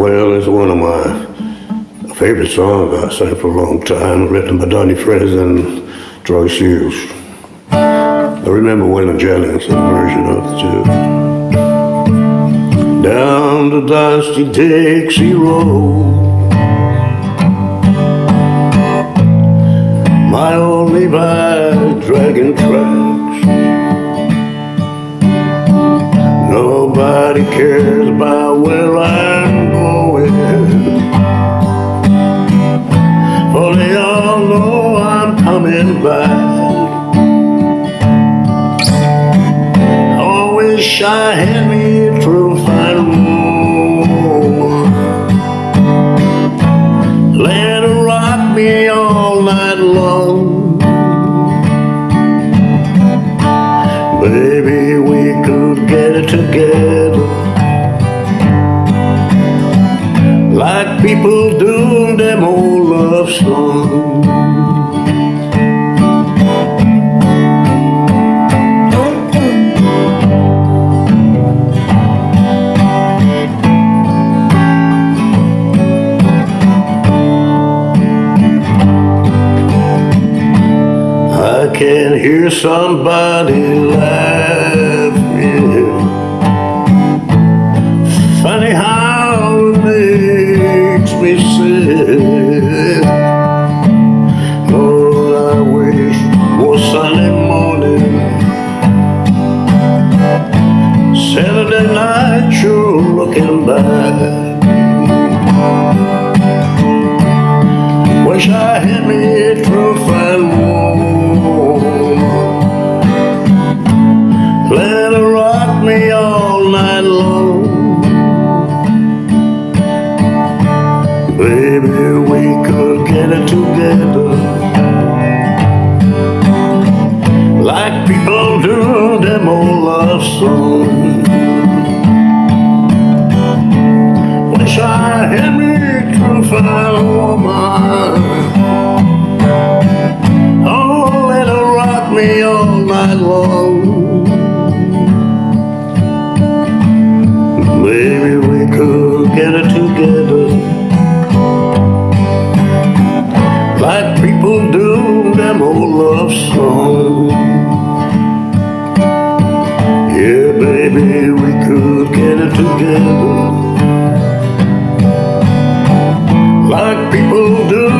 Well, it's one of my favorite songs I sang for a long time, written by Donnie Fritts and Troy Seals. I remember Waylon Jennings, version of it too. Down the dusty Dixie Road My old Levi dragging tracks Nobody cares back I wish I had me through fine road Let her rock me all night long. Baby, we could get it together. Like people do them old love songs hear somebody laughing. Funny how it makes me sick. Lord, I wish was Sunday morning. Saturday night, you're looking back. Wish I had me long. Baby, we could get it together. Like people do them old love songs. Wish I had me true fine woman. Oh, let her rock me all night long. Baby, we could get it together. Like people do